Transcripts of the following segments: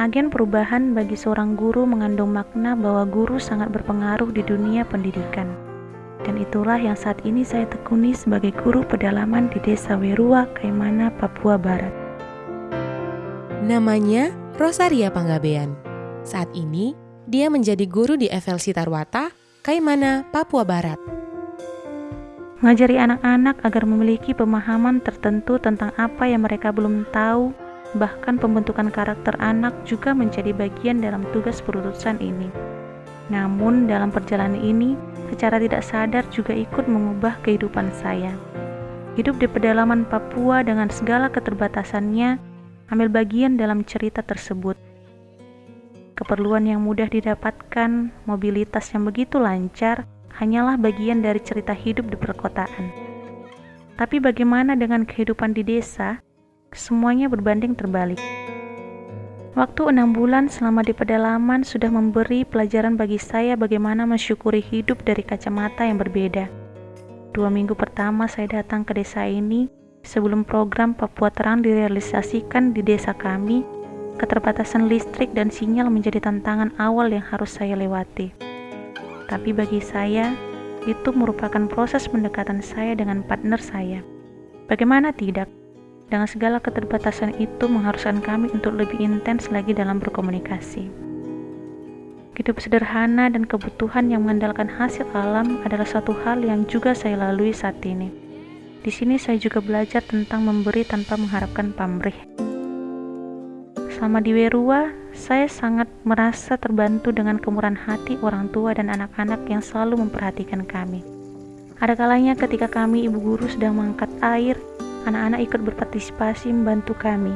Agen perubahan bagi seorang guru mengandung makna bahwa guru sangat berpengaruh di dunia pendidikan. Dan itulah yang saat ini saya tekuni sebagai guru pedalaman di Desa Werua, Kaimana, Papua Barat. Namanya Rosaria Panggabean. Saat ini, dia menjadi guru di FLC Tarwata, Kaimana, Papua Barat. Mengajari anak-anak agar memiliki pemahaman tertentu tentang apa yang mereka belum tahu Bahkan pembentukan karakter anak juga menjadi bagian dalam tugas perutusan ini. Namun dalam perjalanan ini, secara tidak sadar juga ikut mengubah kehidupan saya. Hidup di pedalaman Papua dengan segala keterbatasannya, ambil bagian dalam cerita tersebut. Keperluan yang mudah didapatkan, mobilitas yang begitu lancar, hanyalah bagian dari cerita hidup di perkotaan. Tapi bagaimana dengan kehidupan di desa semuanya berbanding terbalik. Waktu enam bulan selama di pedalaman sudah memberi pelajaran bagi saya bagaimana mensyukuri hidup dari kacamata yang berbeda. Dua minggu pertama saya datang ke desa ini, sebelum program Papua Terang direalisasikan di desa kami, keterbatasan listrik dan sinyal menjadi tantangan awal yang harus saya lewati. Tapi bagi saya, itu merupakan proses pendekatan saya dengan partner saya. Bagaimana tidak? Dengan segala keterbatasan itu mengharuskan kami untuk lebih intens lagi dalam berkomunikasi. Hidup sederhana dan kebutuhan yang mengandalkan hasil alam adalah satu hal yang juga saya lalui saat ini. Di sini saya juga belajar tentang memberi tanpa mengharapkan pamrih. Selama di Werua, saya sangat merasa terbantu dengan kemurahan hati orang tua dan anak-anak yang selalu memperhatikan kami. Ada kalanya ketika kami ibu guru sedang mengangkat air, anak-anak ikut berpartisipasi membantu kami.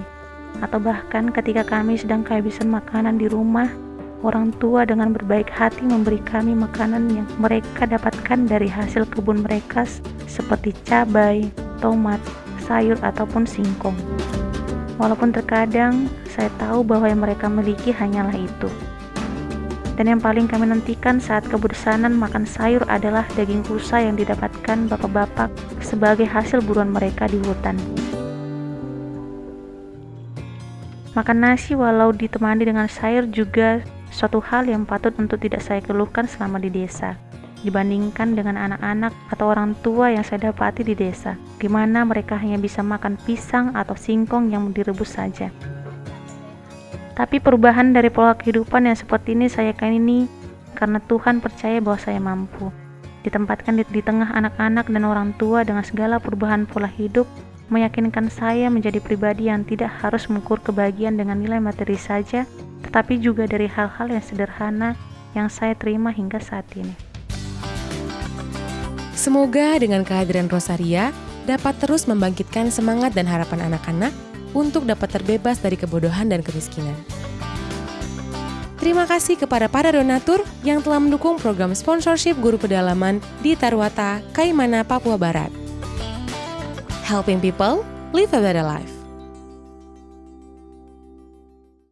Atau bahkan ketika kami sedang kehabisan makanan di rumah, orang tua dengan berbaik hati memberi kami makanan yang mereka dapatkan dari hasil kebun mereka seperti cabai, tomat, sayur, ataupun singkong. Walaupun terkadang saya tahu bahwa yang mereka miliki hanyalah itu. Dan yang paling kami nantikan saat kebersanan makan sayur adalah daging rusa yang didapatkan bapak-bapak sebagai hasil buruan mereka di hutan. Makan nasi walau ditemani dengan sayur juga suatu hal yang patut untuk tidak saya keluhkan selama di desa dibandingkan dengan anak-anak atau orang tua yang saya dapati di desa, di mana mereka hanya bisa makan pisang atau singkong yang direbus saja. Tapi perubahan dari pola kehidupan yang seperti ini saya ini karena Tuhan percaya bahwa saya mampu. Ditempatkan di, di tengah anak-anak dan orang tua dengan segala perubahan pola hidup, meyakinkan saya menjadi pribadi yang tidak harus mengukur kebahagiaan dengan nilai materi saja, tetapi juga dari hal-hal yang sederhana yang saya terima hingga saat ini. Semoga dengan kehadiran Rosaria dapat terus membangkitkan semangat dan harapan anak-anak untuk dapat terbebas dari kebodohan dan kemiskinan. Terima kasih kepada para donatur yang telah mendukung program sponsorship guru pedalaman di Tarwata, Kaimana, Papua Barat. Helping people live a better life.